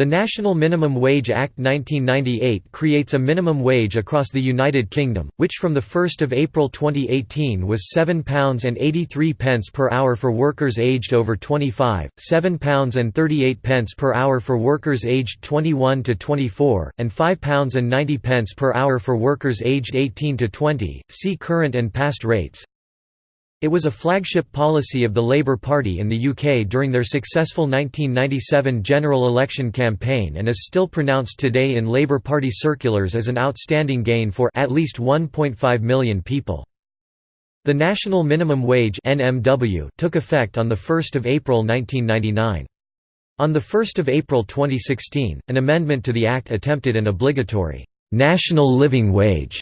The National Minimum Wage Act 1998 creates a minimum wage across the United Kingdom, which from 1 April 2018 was £7.83 per hour for workers aged over 25, £7.38 per hour for workers aged 21 to 24, and £5.90 per hour for workers aged 18 to 20. See current and past rates. It was a flagship policy of the Labour Party in the UK during their successful 1997 general election campaign and is still pronounced today in Labour Party circulars as an outstanding gain for at least 1.5 million people. The National Minimum Wage (NMW) took effect on the 1st of April 1999. On the 1st of April 2016, an amendment to the act attempted an obligatory national living wage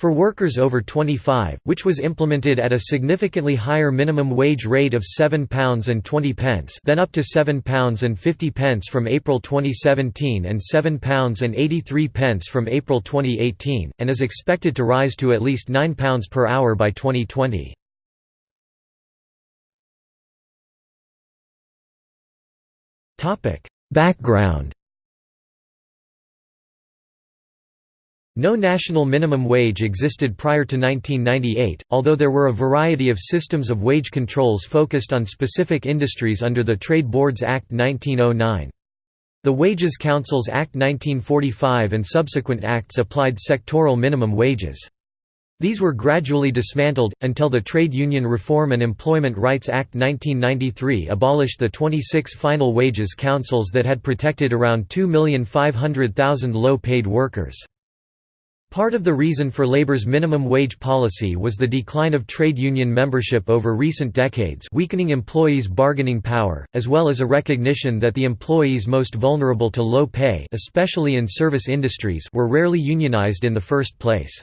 for workers over 25, which was implemented at a significantly higher minimum wage rate of £7.20 then up to £7.50 from April 2017 and £7.83 from April 2018, and is expected to rise to at least £9 per hour by 2020. Background No national minimum wage existed prior to 1998, although there were a variety of systems of wage controls focused on specific industries under the Trade Boards Act 1909. The Wages Councils Act 1945 and subsequent acts applied sectoral minimum wages. These were gradually dismantled, until the Trade Union Reform and Employment Rights Act 1993 abolished the 26 final wages councils that had protected around 2,500,000 low-paid workers. Part of the reason for Labour's minimum wage policy was the decline of trade union membership over recent decades weakening employees' bargaining power, as well as a recognition that the employees most vulnerable to low pay especially in service industries were rarely unionized in the first place.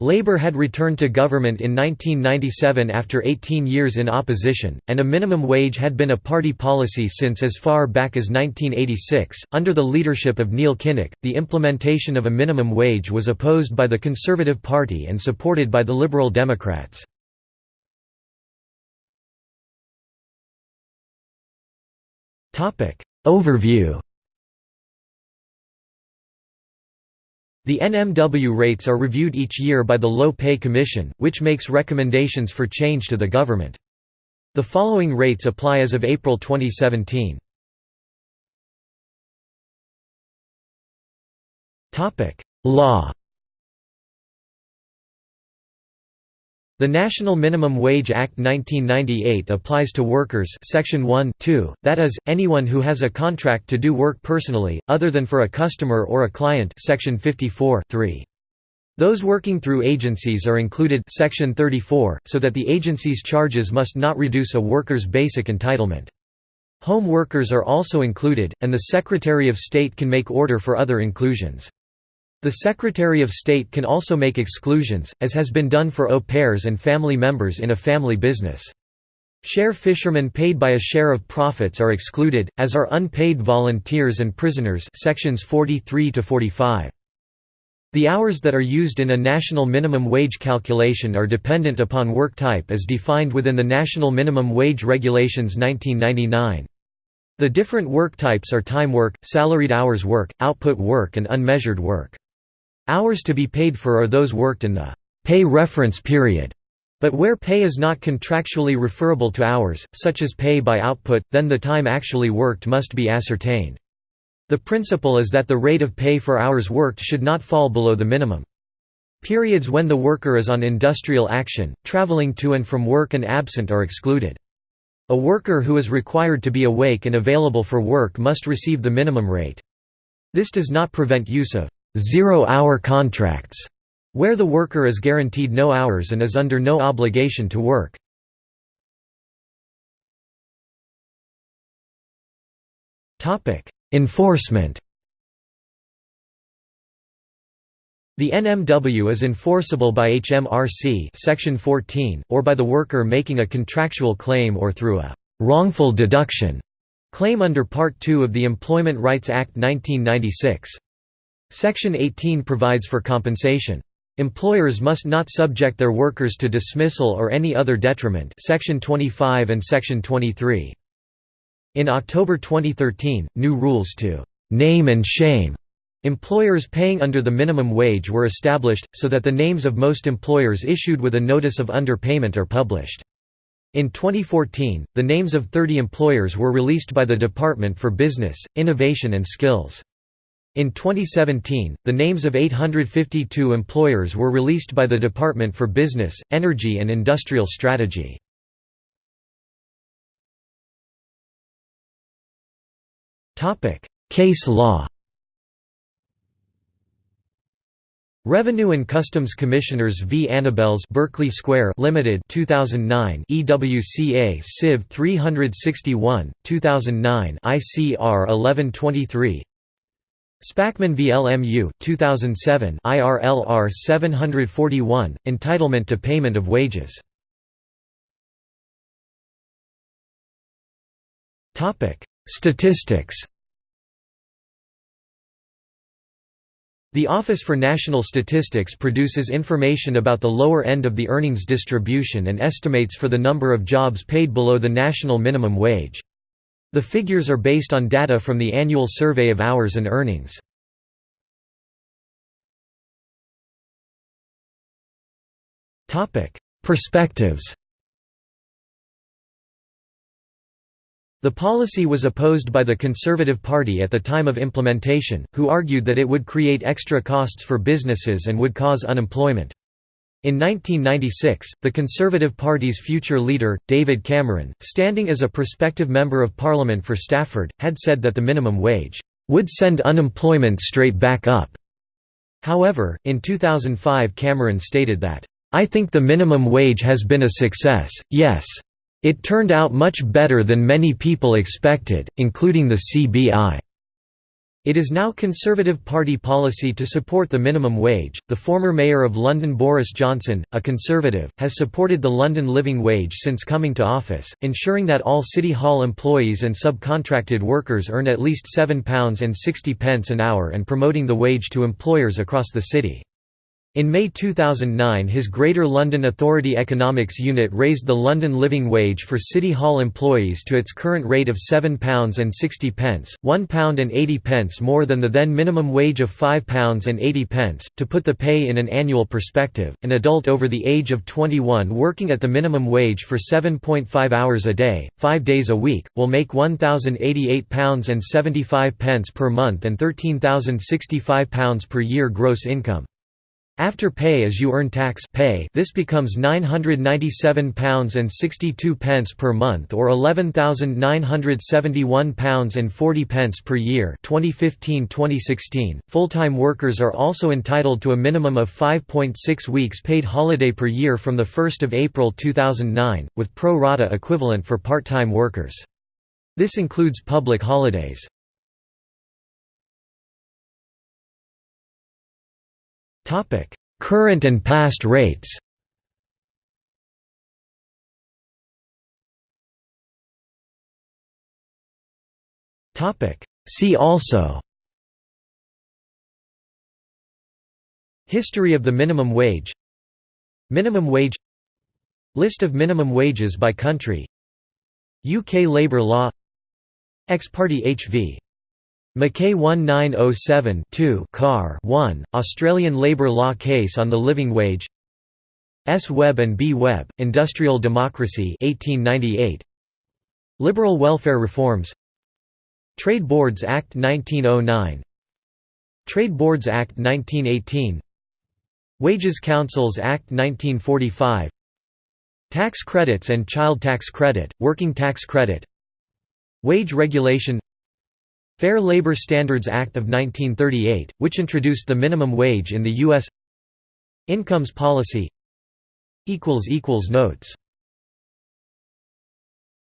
Labour had returned to government in 1997 after 18 years in opposition, and a minimum wage had been a party policy since as far back as 1986. Under the leadership of Neil Kinnock, the implementation of a minimum wage was opposed by the Conservative Party and supported by the Liberal Democrats. Overview The NMW rates are reviewed each year by the Low Pay Commission, which makes recommendations for change to the government. The following rates apply as of April 2017. Law The National Minimum Wage Act 1998 applies to workers section 1 2, that is, anyone who has a contract to do work personally, other than for a customer or a client section 54 3. Those working through agencies are included section 34, so that the agency's charges must not reduce a worker's basic entitlement. Home workers are also included, and the Secretary of State can make order for other inclusions. The Secretary of State can also make exclusions, as has been done for au pairs and family members in a family business. Share fishermen paid by a share of profits are excluded, as are unpaid volunteers and prisoners sections 43 to 45. The hours that are used in a national minimum wage calculation are dependent upon work type as defined within the National Minimum Wage Regulations 1999. The different work types are time work, salaried hours work, output work and unmeasured work. Hours to be paid for are those worked in the pay reference period. But where pay is not contractually referable to hours, such as pay by output, then the time actually worked must be ascertained. The principle is that the rate of pay for hours worked should not fall below the minimum. Periods when the worker is on industrial action, traveling to and from work and absent are excluded. A worker who is required to be awake and available for work must receive the minimum rate. This does not prevent use of zero-hour contracts, where the worker is guaranteed no hours and is under no obligation to work. Enforcement The NMW is enforceable by HMRC section 14, or by the worker making a contractual claim or through a «wrongful deduction» claim under Part 2 of the Employment Rights Act 1996. Section 18 provides for compensation. Employers must not subject their workers to dismissal or any other detriment Section 25 and Section 23. In October 2013, new rules to name and shame Employers paying under the minimum wage were established, so that the names of most employers issued with a notice of underpayment are published. In 2014, the names of 30 employers were released by the Department for Business, Innovation and Skills. In 2017, the names of 852 employers were released by the Department for Business, Energy and Industrial Strategy. Case law Revenue and Customs Commissioners v. Annabel's Berkeley Square Limited 2009 EWCA Civ 361 2009 ICR 1123 Spackman v. LMU 2007 IRLR 741 Entitlement to payment of wages Statistics The Office for National Statistics produces information about the lower end of the earnings distribution and estimates for the number of jobs paid below the national minimum wage. The figures are based on data from the annual survey of hours and earnings. Perspectives The policy was opposed by the Conservative Party at the time of implementation, who argued that it would create extra costs for businesses and would cause unemployment. In 1996, the Conservative Party's future leader, David Cameron, standing as a prospective Member of Parliament for Stafford, had said that the minimum wage would send unemployment straight back up. However, in 2005 Cameron stated that, I think the minimum wage has been a success, yes, it turned out much better than many people expected, including the CBI. It is now Conservative Party policy to support the minimum wage. The former mayor of London, Boris Johnson, a Conservative, has supported the London living wage since coming to office, ensuring that all City Hall employees and subcontracted workers earn at least £7.60 an hour and promoting the wage to employers across the city. In May 2009 his Greater London Authority Economics Unit raised the London living wage for City Hall employees to its current rate of £7.60, £1.80 more than the then minimum wage of £5.80. To put the pay in an annual perspective, an adult over the age of 21 working at the minimum wage for 7.5 hours a day, 5 days a week, will make £1,088.75 per month and £13,065 per year gross income. After pay as you earn tax pay, this becomes £997.62 per month or £11,971.40 per year 2015-2016. Full-time workers are also entitled to a minimum of 5.6 weeks paid holiday per year from the 1st of April 2009, with pro rata equivalent for part-time workers. This includes public holidays. Current and past rates. See also. History of the minimum wage. Minimum wage. List of minimum wages by country. UK labour law. Ex parte HV McKay 1907-2 Car 1, Australian labour law case on the living wage S. Webb and B. Webb, Industrial Democracy 1898. Liberal welfare reforms Trade Boards Act 1909 Trade Boards Act 1918 Wages Councils Act 1945 Tax credits and child tax credit, working tax credit Wage regulation Fair Labor Standards Act of 1938, which introduced the minimum wage in the U.S. Incomes policy Notes